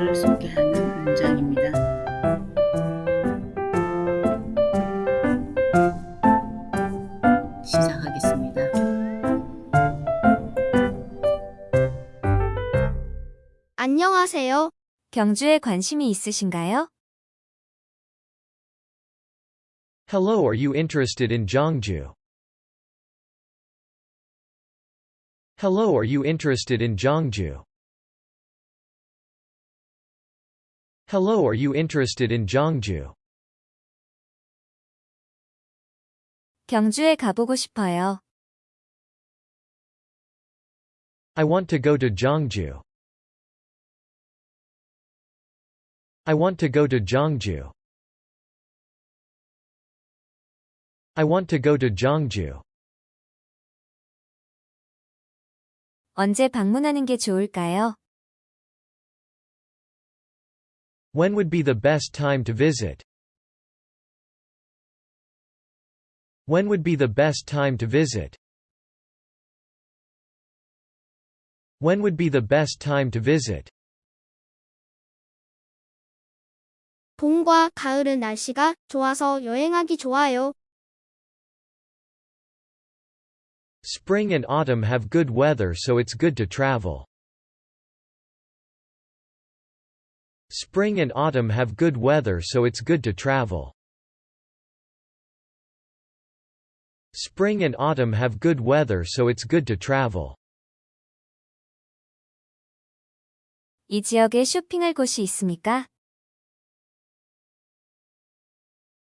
장주를 소개하는 문장입니다. 시작하겠습니다. 안녕하세요. 경주에 관심이 있으신가요? Hello, are you interested in Jiangju? Hello, are you interested in Jiangju? Hello are you interested in Gyeongju? 경주에 가보고 싶어요. I want to go to Gyeongju. I want to go to Gyeongju. I want to go to Gyeongju. 언제 방문하는 게 좋을까요? When would be the best time to visit? When would be the best time to visit? When would be the best time to visit? 봄과 가을은 날씨가 좋아서 여행하기 좋아요. Spring and autumn have good weather so it's good to travel. Spring and autumn have good weather so it's good to travel. Spring and autumn have good weather so it's good to travel. 이 지역에 쇼핑할 곳이 있습니까?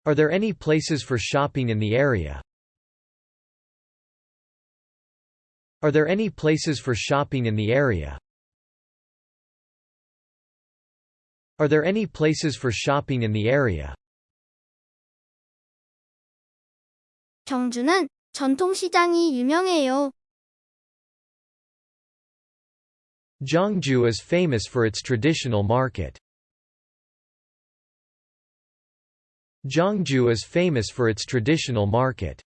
Are there any places for shopping in the area? Are there any places for shopping in the area? Are there any places for shopping in the area? 경주는 전통시장이 유명해요. Gyeongju is famous for its traditional market. Gyeongju is famous for its traditional market.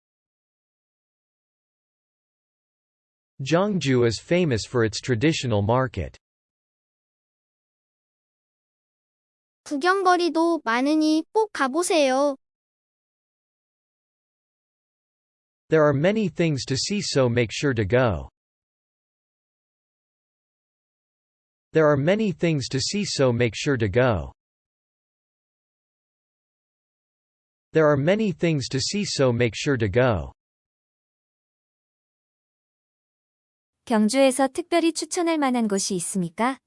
Gyeongju is famous for its traditional market. 구경거리도 많으니 꼭 가보세요. There are many things to see so make sure to go. There are many things to see so make sure to go. There are many things to see so make sure to go. 경주에서 특별히 추천할 만한 곳이 있습니까?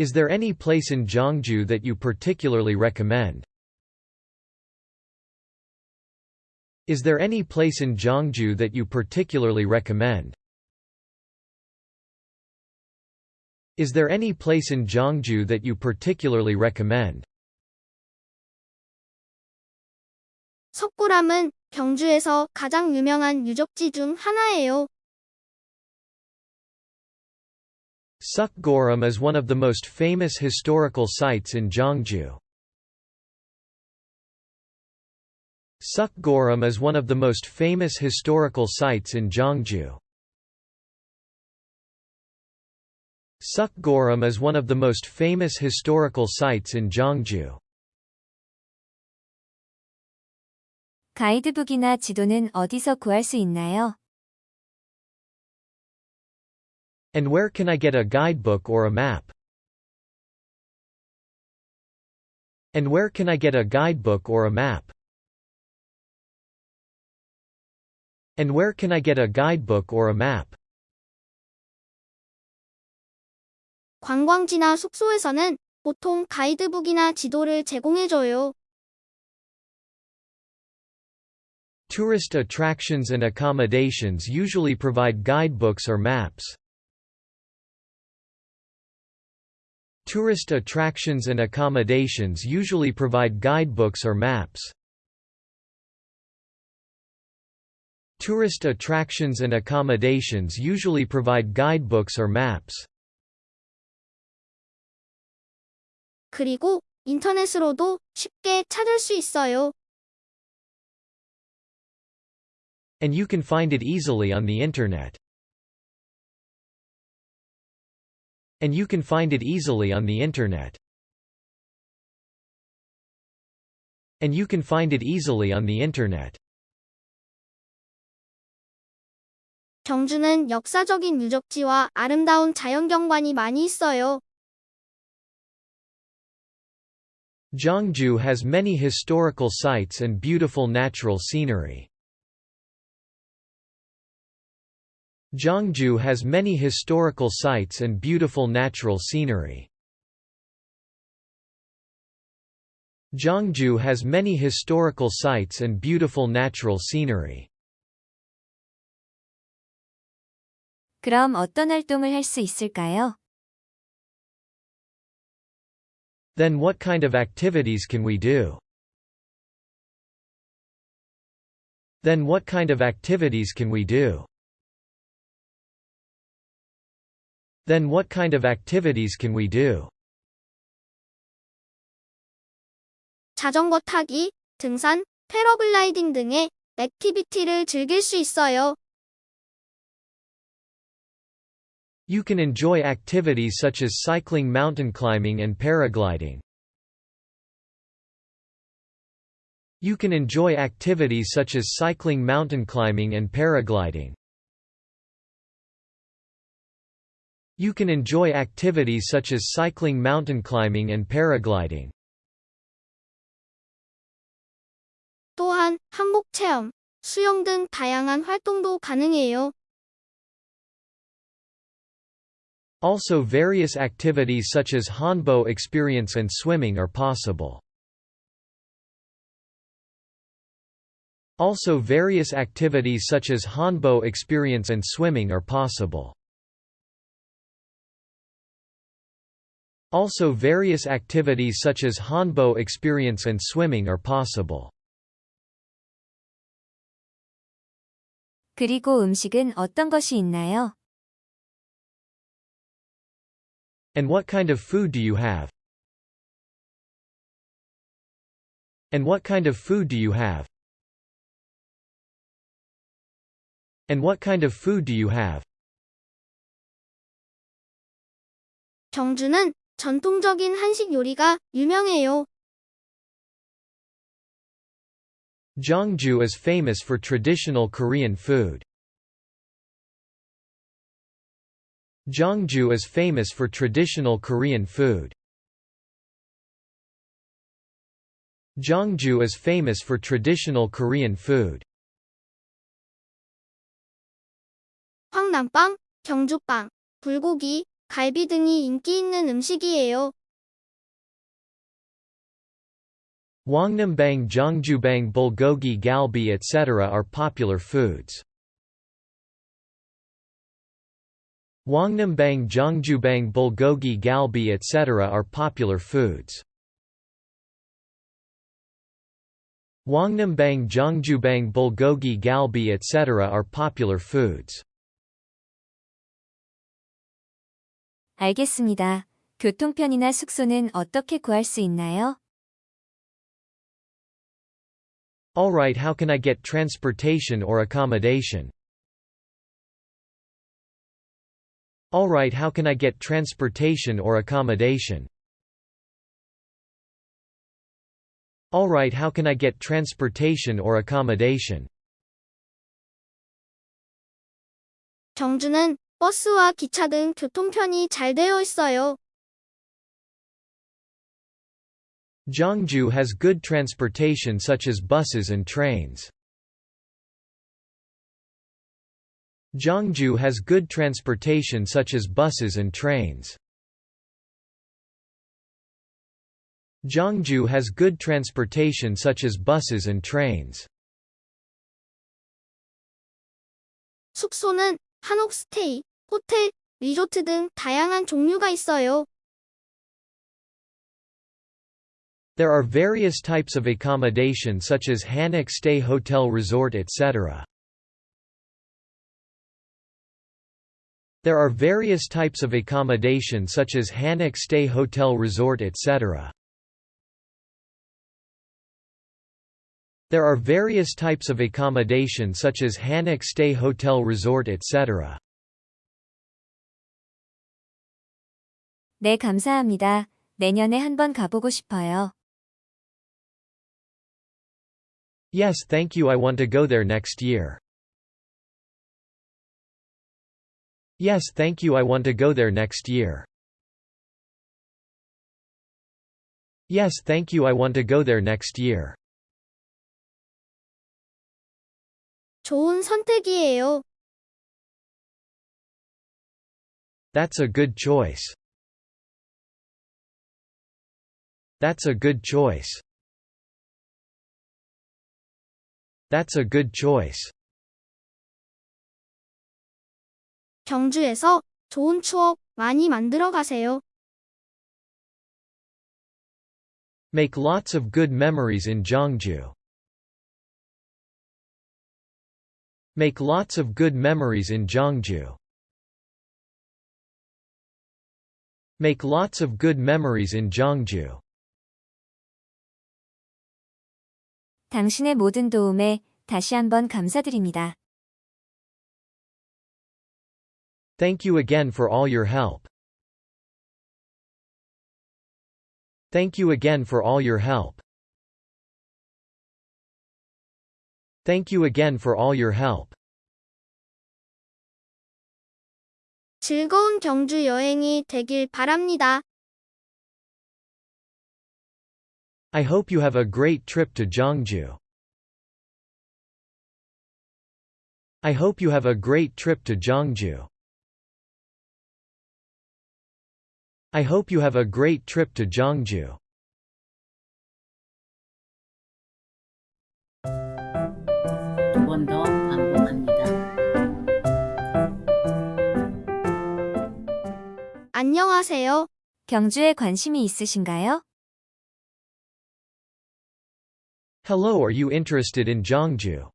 Is there any place in Gyeongju that you particularly recommend? Is there any place in Gyeongju that you particularly recommend? Is there any place in Gyeongju that you particularly recommend? 석굴암은 경주에서 가장 유명한 유적지 중 하나예요. Seokguram is one of the most famous historical sites in Gyeongju. Seokguram is one of the most famous historical sites in Gyeongju. Seokguram is one of the most famous historical sites in Gyeongju. 가이드북이나 지도는 어디서 구할 수 있나요? And where can I get a guidebook or a map? And where can I get a guidebook or a map? And where can I get a guidebook or a map? 관광지나 숙소에서는 보통 가이드북이나 지도를 제공해줘요. Tourist attractions and accommodations usually provide guidebooks or maps. Tourist attractions and accommodations usually provide guidebooks or maps. Tourist attractions and accommodations usually provide guidebooks or maps. 그리고 인터넷으로도 쉽게 찾을 수 있어요. And you can find it easily on the Internet. And you can find it easily on the internet. And you can find it easily on the internet. 경주는 역사적인 유적지와 아름다운 자연경관이 많이 있어요. Gyeongju has many historical sites and beautiful natural scenery. Gyeongju has many historical sites and beautiful natural scenery. Gyeongju has many historical sites and beautiful natural scenery. 그럼 어떤 활동을 할 수 있을까요? Then what kind of activities can we do? Then what kind of activities can we do? Then what kind of activities can we do? 자전거 타기, 등산, 패러글라이딩 등의 액티비티를 즐길 수 있어요. You can enjoy activities such as cycling mountain climbing and paragliding. You can enjoy activities such as cycling mountain climbing and paragliding. You can enjoy activities such as cycling mountain climbing and paragliding. 또한 한복 체험, 수영 등 다양한 활동도 가능해요. Also various activities such as hanbok experience and swimming are possible. Also various activities such as hanbok experience and swimming are possible. Also various activities such as hanbok experience and swimming are possible. 그리고 음식은 어떤 것이 있나요? And what kind of food do you have? And what kind of food do you have? And what kind of food do you have? 정주는 전통적인 한식 요리가 유명해요. Jeongju is famous for traditional Korean food. Jeongju is famous for traditional Korean food. Jeongju is famous for traditional Korean food. 황남빵, 경주빵, 불고기, 갈비 등이 인기 있는 음식이에요. Wangnambang Jeongjubang bulgogi galbi etc. are popular foods. Wangnambang Jeongjubang bulgogi galbi etc. are popular foods. Wangnambang Jeongjubang bulgogi galbi etc. are popular foods. 알겠습니다. 교통편이나 숙소는 어떻게 구할 수 있나요? Alright how can I get transportation or accommodation? Alright how can I get transportation or accommodation? Alright how can I get transportation or accommodation? 경주는 버스와 기차 등 교통편이 잘 되어 있어요. Jeongju has good transportation such as buses and trains. Jeongju has good transportation such as buses and trains. Jeongju has good transportation such as buses and trains. 숙소는 한옥 스테이, 호텔, 리조트 등 다양한 종류가 있어요. There are various types of accommodation such as hanok stay hotel resort etc. There are various types of accommodation such as hanok stay hotel resort etc. There are various types of accommodation such as hanok stay hotel resort etc. 네, 감사합니다. 내년에 한번 가보고 싶어요. Yes, thank you. I want to go there next year. Yes, thank you. I want to go there next year. Yes, thank you. I want to go there next year. 좋은 선택이에요. That's a good choice. That's a good choice. That's a good choice. 경주에서 좋은 추억 많이 만들어 가세요. Make lots of good memories in Gyeongju. Make lots of good memories in Gyeongju. Make lots of good memories in Gyeongju. 당신의 모든 도움에 다시 한번 감사드립니다. Thank you again for all your help. Thank you again for all your help. Thank you again for all your help. 즐거운 경주 여행이 되길 바랍니다. I hope you have a great trip to Gyeongju. I hope you have a great trip to Gyeongju. I hope you have a great trip to Gyeongju. 안녕하세요. 경주에 관심이 있으신가요? Hello are you interested in Gyeongju?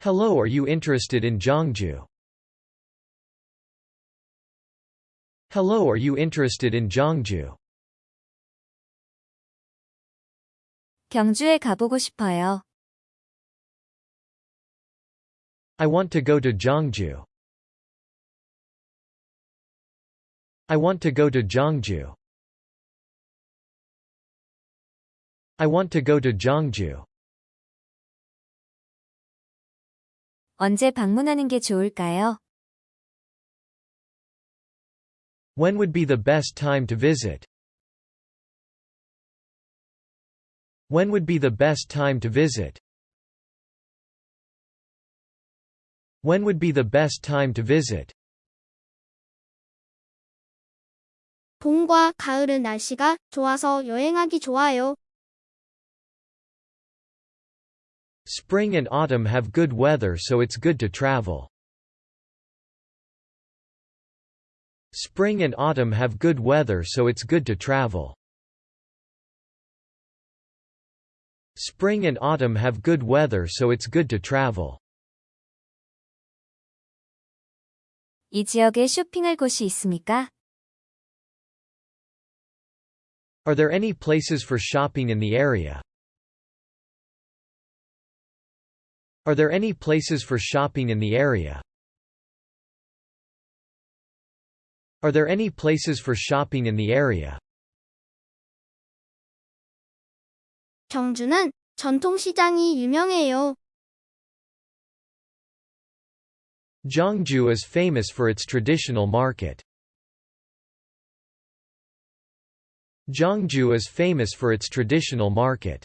Hello are you interested in Gyeongju? Hello are you interested in Gyeongju? 경주에 가보고 싶어요. I want to go to Gyeongju. I want to go to Gyeongju. I want to go to Gyeongju. 언제 방문하는 게 좋을까요? When would be the best time to visit? When would be the best time to visit? When would be the best time to visit? 봄과 가을은 날씨가 좋아서 여행하기 좋아요. Spring and autumn have good weather so it's good to travel. Spring and autumn have good weather so it's good to travel. Spring and autumn have good weather so it's good to travel. 이 지역에 쇼핑할 곳이 있습니까? Are there any places for shopping in the area? Are there any places for shopping in the area? Are there any places for shopping in the area? 경주는 전통시장이 유명해요. Gyeongju is famous for its traditional market. Gyeongju is famous for its traditional market.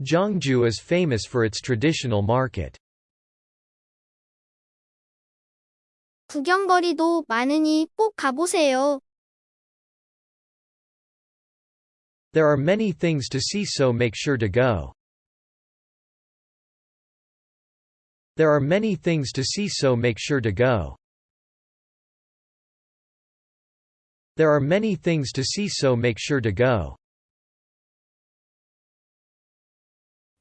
Gyeongju is famous for its traditional market. 구경거리도 많으니 꼭 가보세요. There are many things to see so make sure to go. There are many things to see so make sure to go. There are many things to see so make sure to go.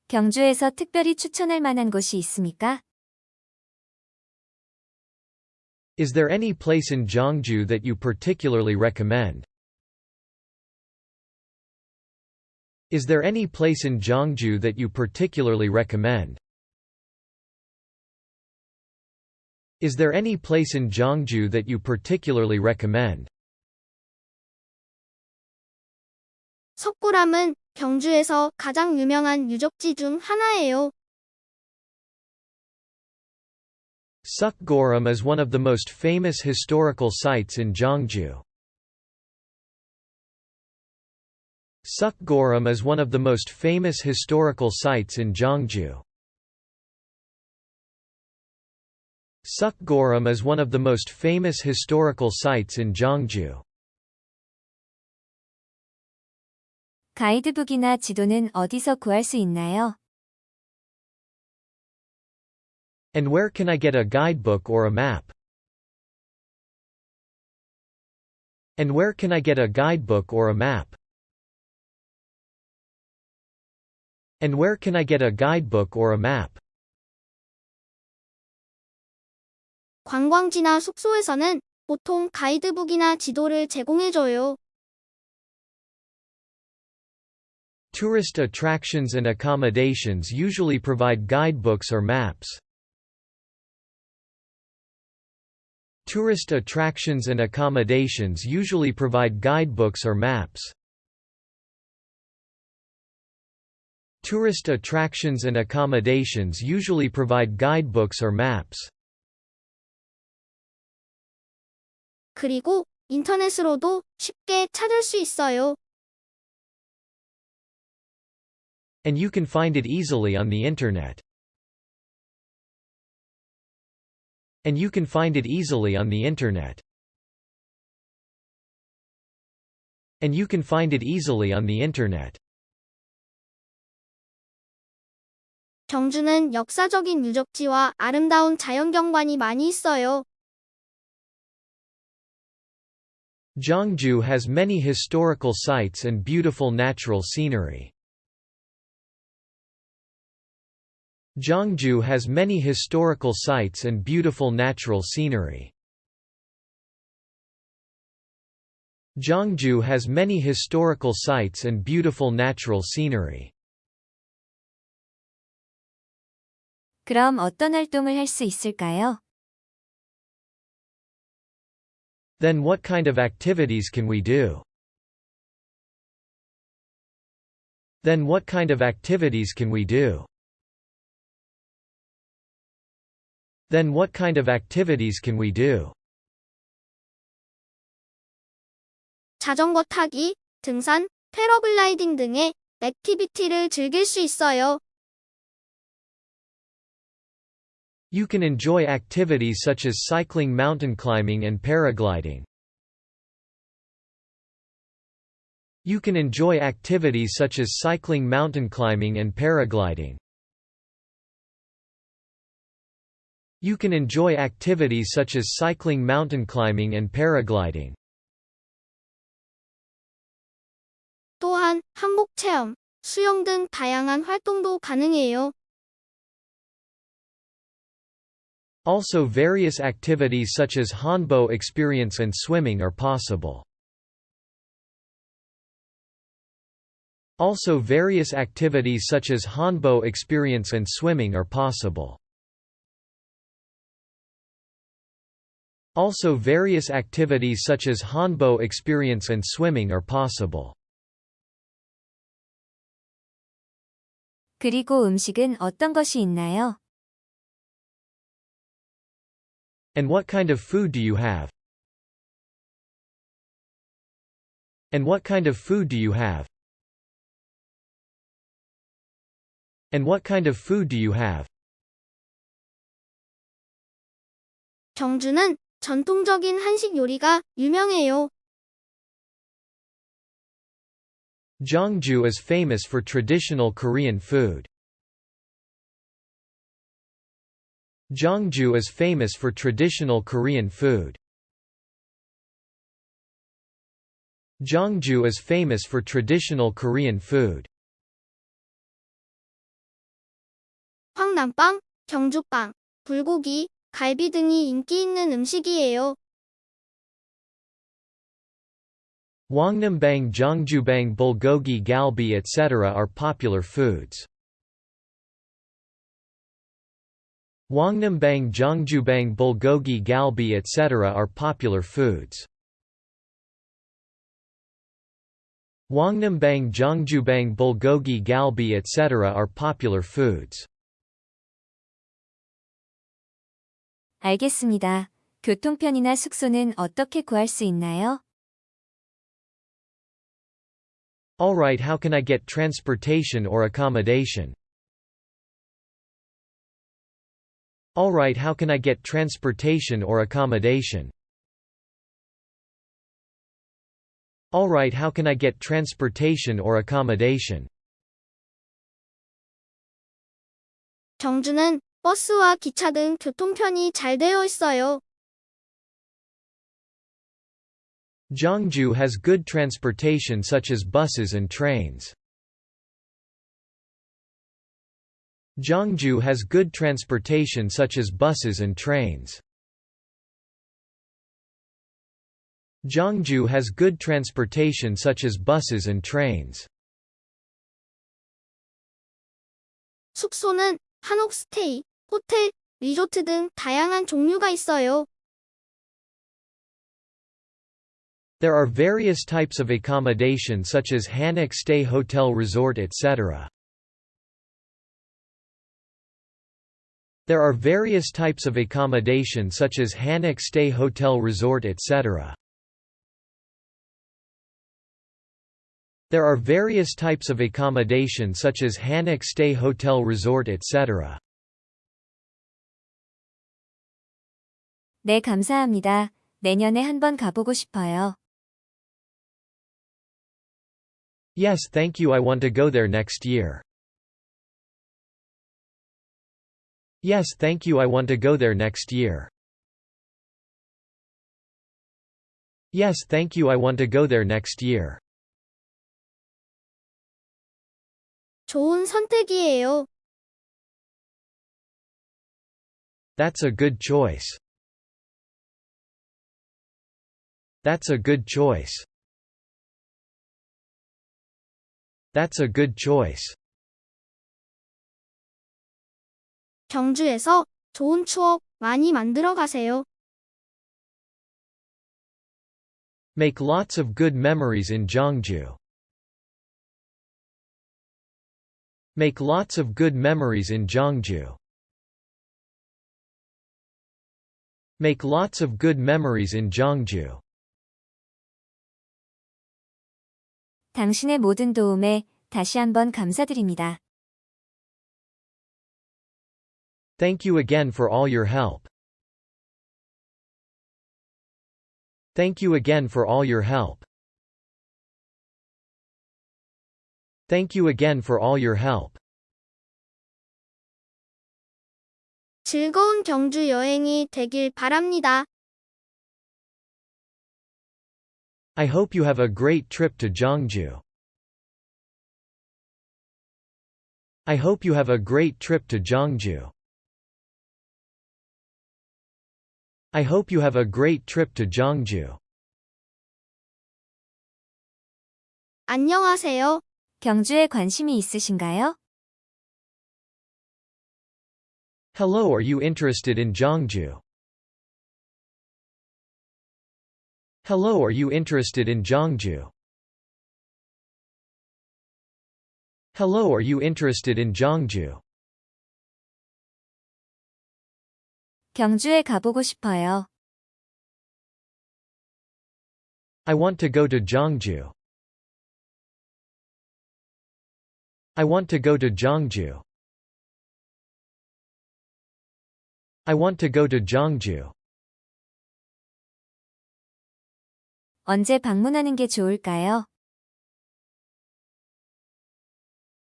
경주에서 특별히 추천할 만한 곳이 있습니까? Is there any place in Gyeongju that you particularly recommend? Is there any place in Gyeongju that you particularly recommend? Is there any place in Gyeongju that you particularly recommend? 석굴암은 경주에서 가장 유명한 유적지 중 하나예요. Seokguram is one of the most famous historical sites in Gyeongju. Seokguram is one of the most famous historical sites in Gyeongju. Seokguram is one of the most famous historical sites in Gyeongju. 가이드북이나 지도는 어디서 구할 수 있나요? And where can I get a guidebook or a map? And where can I get a guidebook or a map? And where can I get a guidebook or a map? 관광지나 숙소에서는 보통 가이드북이나 지도를 제공해줘요. Tourist attractions and accommodations usually provide guidebooks or maps. Tourist attractions and accommodations usually provide guidebooks or maps. Tourist attractions and accommodations usually provide guidebooks or maps. 그리고 인터넷으로도 쉽게 찾을 수 있어요. And you can find it easily on the internet. And you can find it easily on the internet. And you can find it easily on the internet. 경주는 역사적인 유적지와 아름다운 자연경관이 많이 있어요. Gyeongju has many historical sites and beautiful natural scenery. Gyeongju has many historical sites and beautiful natural scenery. Gyeongju has many historical sites and beautiful natural scenery. 그럼 어떤 활동을 할 있을까요? Then what kind of activities can we do? Then what kind of activities can we do? Then what kind of activities can we do? 자전거 타기, 등산, 패러글라이딩 등의 액티비티를 즐길 수 있어요. You can enjoy activities such as cycling mountain climbing and paragliding. You can enjoy activities such as cycling mountain climbing and paragliding. You can enjoy activities such as cycling mountain climbing and paragliding. 또한 체험, 수영 등 다양한 활동도 가능해요. Also various activities such as hanbok experience and swimming are possible. Also various activities such as hanbok experience and swimming are possible. Also various activities such as hanbok experience and swimming are possible. 그리고 음식은 어떤 것이 있나요? And what kind of food do you have? And what kind of food do you have? And what kind of food do you have? 정주는 전통적인 한식 요리가 유명해요. Jeongju is famous for traditional Korean food. Jeongju is famous for traditional Korean food. Jeongju is famous for traditional Korean food. 황남빵, 경주빵, 불고기, 갈비 등이 인기 있는 음식이에요. Wangnambang Jeongjubang bulgogi galbi etc. are popular foods. Wangnambang Jongjubang bulgogi galbi etc. are popular foods. Wangnambang Jongjubang bulgogi galbi etc. are popular foods. 알겠습니다. 교통편이나 숙소는 어떻게 구할 수 있나요? Alright how can I get transportation or accommodation? Alright how can I get transportation or accommodation? Alright how can I get transportation or accommodation? 경주는 버스와 기차 등 교통편이 잘 되어 있어요. Jeongju has good transportation such as buses and trains. Jeongju has good transportation such as buses and trains. Jeongju has good transportation such as buses and trains. 숙소는 한옥스테이, 호텔, 리조트 등 다양한 종류가 있어요. There are various types of accommodation such as hanok stay hotel resort etc. There are various types of accommodation such as hanok stay hotel resort etc. There are various types of accommodation such as hanok stay hotel resort etc. 네, 감사합니다. 내년에 한번 가보고 싶어요. Yes thank you I want to go there next year. Yes thank you I want to go there next year. Yes thank you I want to go there next year. 좋은 선택이에요. That's a good choice. That's a good choice. That's a good choice. 경주에서 좋은 추억 많이 만들어 가세요. Make lots of good memories in Gyeongju. Make lots of good memories in Gyeongju. Make lots of good memories in Gyeongju. 당신의 모든 도움에 다시 한번 감사드립니다. Thank you again for all your help. Thank you again for all your help. Thank you again for all your help. 즐거운 경주 여행이 되길 바랍니다. I hope you have a great trip to Gyeongju. I hope you have a great trip to Gyeongju. I hope you have a great trip to Gyeongju. 안녕하세요. 경주에 관심이 있으신가요? Hello, are you interested in Gyeongju? Hello are you interested in Gyeongju? Hello are you interested in Gyeongju? 경주에 가보고 싶어요. I want to go to Gyeongju. I want to go to Gyeongju. I want to go to Gyeongju. 언제 방문하는 게 좋을까요?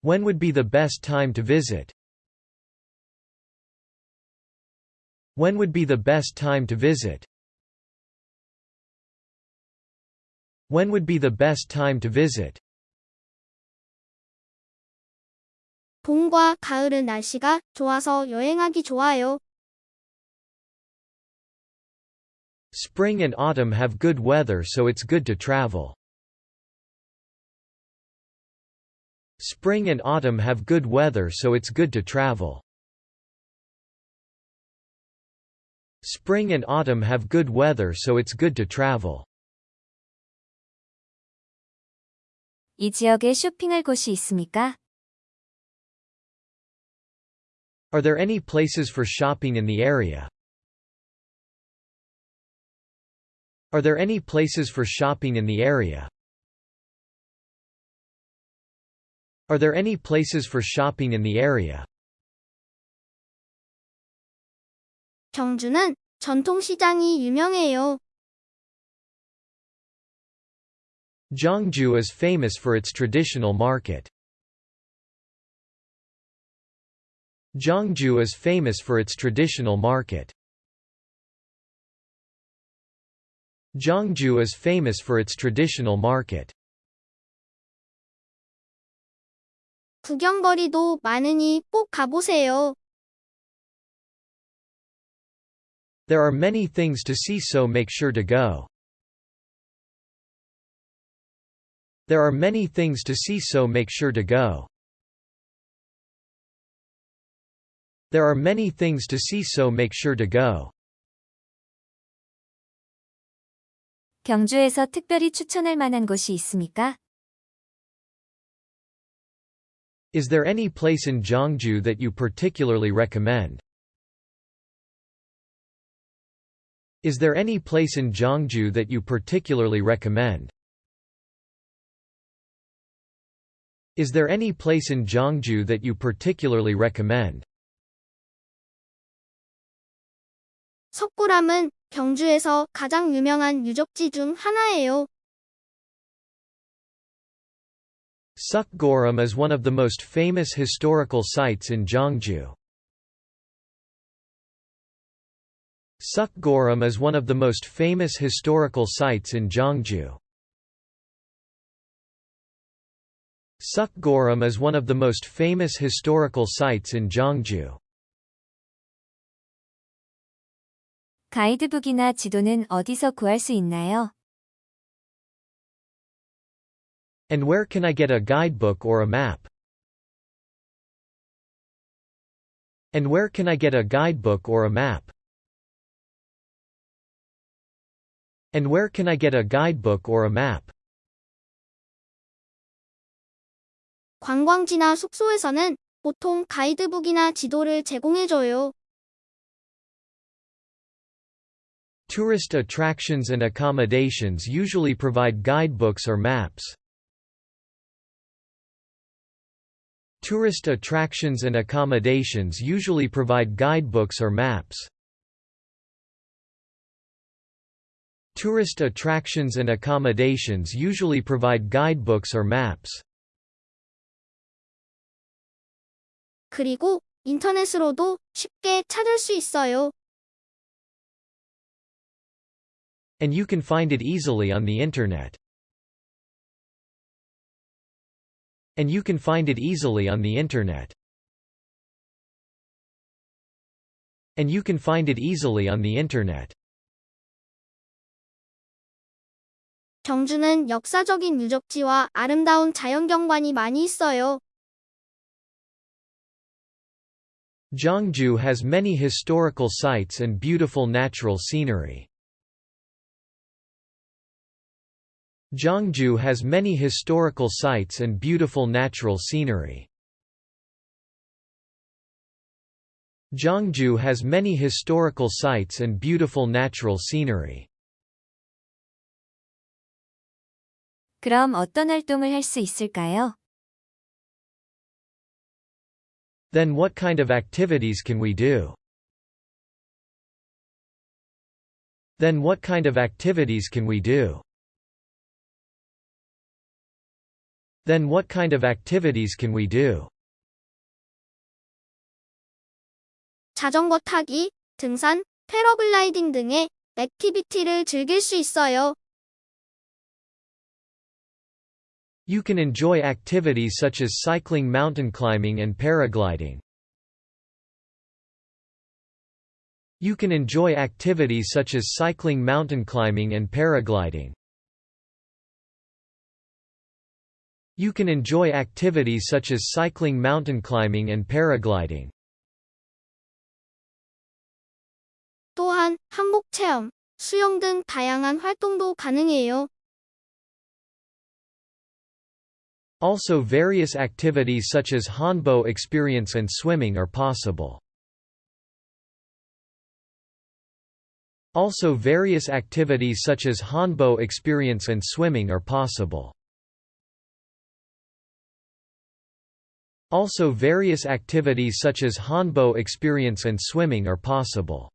When would be the best time to visit? When would be the best time to visit? When would be the best time to visit? 봄과 가을은 날씨가 좋아서 여행하기 좋아요. Spring and autumn have good weather so it's good to travel. Spring and autumn have good weather so it's good to travel. Spring and autumn have good weather so it's good to travel. 이 지역에 쇼핑할 곳이 있습니까? Are there any places for shopping in the area? Are there any places for shopping in the area? Are there any places for shopping in the area? 경주는 전통시장이 유명해요. Gyeongju is famous for its traditional market. Gyeongju is famous for its traditional market. Gyeongju is famous for its traditional market. 구경거리도 많으니 꼭 가보세요. There are many things to see so make sure to go. There are many things to see so make sure to go. There are many things to see so make sure to go. 경주에서 특별히 추천할 만한 곳이 있습니까? Is there any place in Gyeongju that you particularly recommend? Is there any place in Gyeongju that you particularly recommend? Is there any place in Gyeongju that you particularly recommend? 석굴암은 경주에서 가장 유명한 유적지 중 하나예요. Seokguram is one of the most famous historical sites in Gyeongju. Seokguram is one of the most famous historical sites in Gyeongju. Seokguram is one of the most famous historical sites in Gyeongju. 가이드북이나 지도는 어디서 구할 수 있나요? And where can I get a guidebook or a map? And where can I get a guidebook or a map? And where can I get a guidebook or a map? 관광지나 숙소에서는 보통 가이드북이나 지도를 제공해줘요. Tourist attractions and accommodations usually provide guidebooks or maps. Tourist attractions and accommodations usually provide guidebooks or maps. Tourist attractions and accommodations usually provide guidebooks or maps. 그리고 인터넷으로도 쉽게 찾을 수 있어요. And you can find it easily on the internet. And you can find it easily on the internet. And you can find it easily on the internet. 경주는 역사적인 유적지와 아름다운 자연경관이 많이 있어요. Gyeongju has many historical sites and beautiful natural scenery. Gyeongju has many historical sites and beautiful natural scenery. Gyeongju has many historical sites and beautiful natural scenery. 그럼 어떤 활동을 할 있을까요? Then what kind of activities can we do? Then what kind of activities can we do? Then what kind of activities can we do? 자전거 타기, 등산, 패러글라이딩 등의 액티비티를 즐길 수 있어요. You can enjoy activities such as cycling mountain climbing and paragliding. You can enjoy activities such as cycling mountain climbing and paragliding. You can enjoy activities such as cycling mountain climbing and paragliding. 또한 한복 체험, 수영 등 다양한 활동도 가능해요. Also various activities such as hanbok experience and swimming are possible. Also various activities such as hanbok experience and swimming are possible. Also various activities such as hanbok experience and swimming are possible.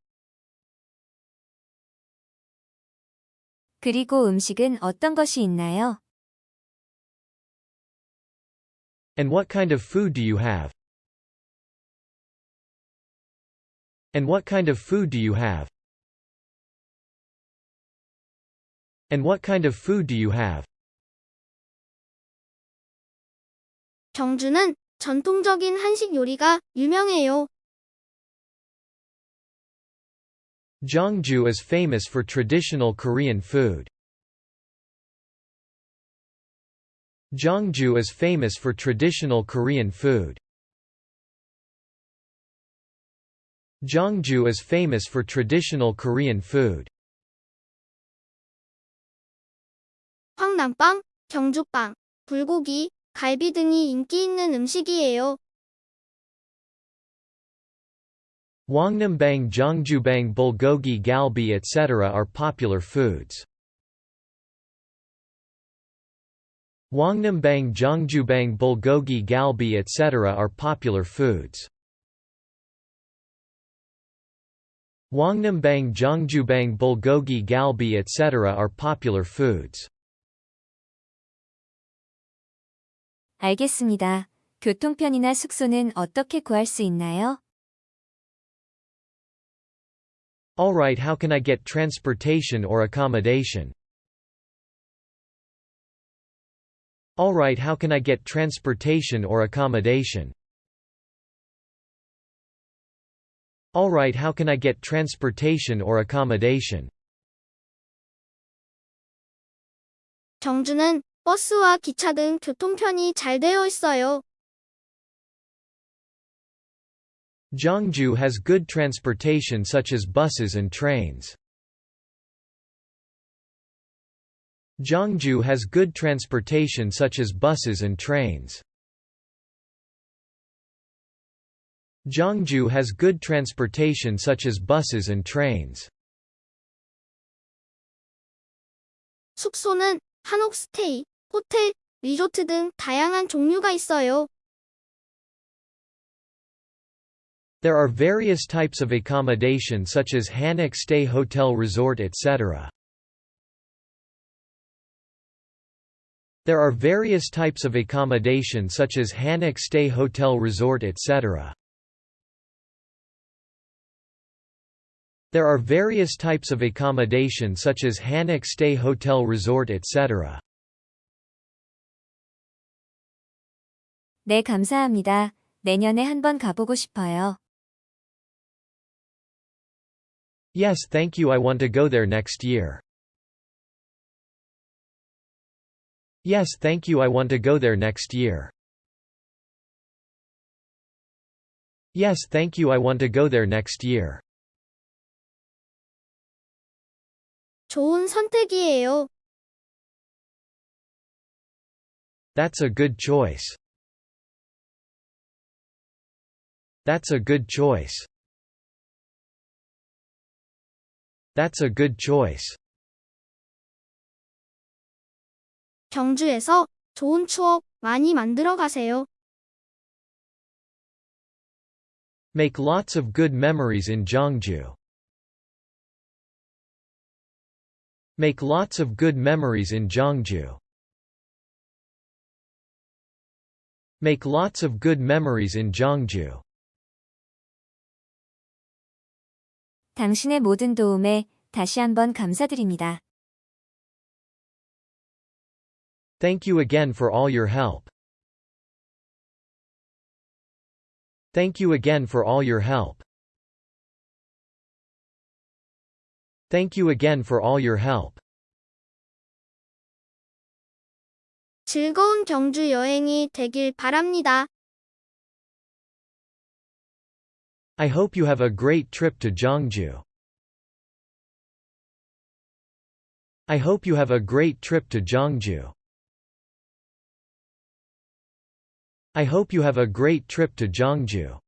그리고 음식은 어떤 것이 있나요? And what kind of food do you have? And what kind of food do you have? And what kind of food do you have? 정주는 전통적인 한식 요리가 유명해요. Jeongju is famous for traditional Korean food. Jeongju is famous for traditional Korean food. Jeongju is famous for traditional Korean food. 황남빵, 경주빵, 불고기, 갈비 등이 인기 있는 음식이에요. Hwangnambang, Gyeongjubang, bulgogi, galbi etc. are popular foods. Hwangnambang, Gyeongjubang, bulgogi, galbi etc. are popular foods. Hwangnambang, Gyeongjubang, bulgogi, galbi etc. are popular foods. 알겠습니다. 교통편이나 숙소는 어떻게 구할 수 있나요? Alright how can I get transportation or accommodation? Alright how can I get transportation or accommodation? Alright how can I get transportation or accommodation? 경주는 버스와 기차 등 교통편이 잘 되어 있어요. Jeongju has good transportation such as buses and trains. Jeongju has good transportation such as buses and trains. Jeongju has good transportation such as buses and trains. 숙소는 한옥 스테이, 호텔, 리조트 등 다양한 종류가 있어요. There are various types of accommodation such as hanok stay hotel resort etc. There are various types of accommodation such as hanok stay hotel resort etc. There are various types of accommodation such as hanok stay hotel resort etc. 네, 감사합니다. 내년에 한번 가보고 싶어요. Yes thank you I want to go there next year. Yes thank you I want to go there next year. Yes thank you I want to go there next year. 좋은 선택이에요. That's a good choice. That's a good choice. That's a good choice. 경주에서 좋은 추억 많이 만들어 가세요. Make lots of good memories in Gyeongju. Make lots of good memories in Gyeongju. Make lots of good memories in Gyeongju. 당신의 모든 도움에 다시 한번 감사드립니다. Thank you again for all your help. Thank you again for all your help. Thank you again for all your help. 즐거운 경주 여행이 되길 바랍니다. I hope you have a great trip to Gyeongju. I hope you have a great trip to Gyeongju. I hope you have a great trip to Gyeongju.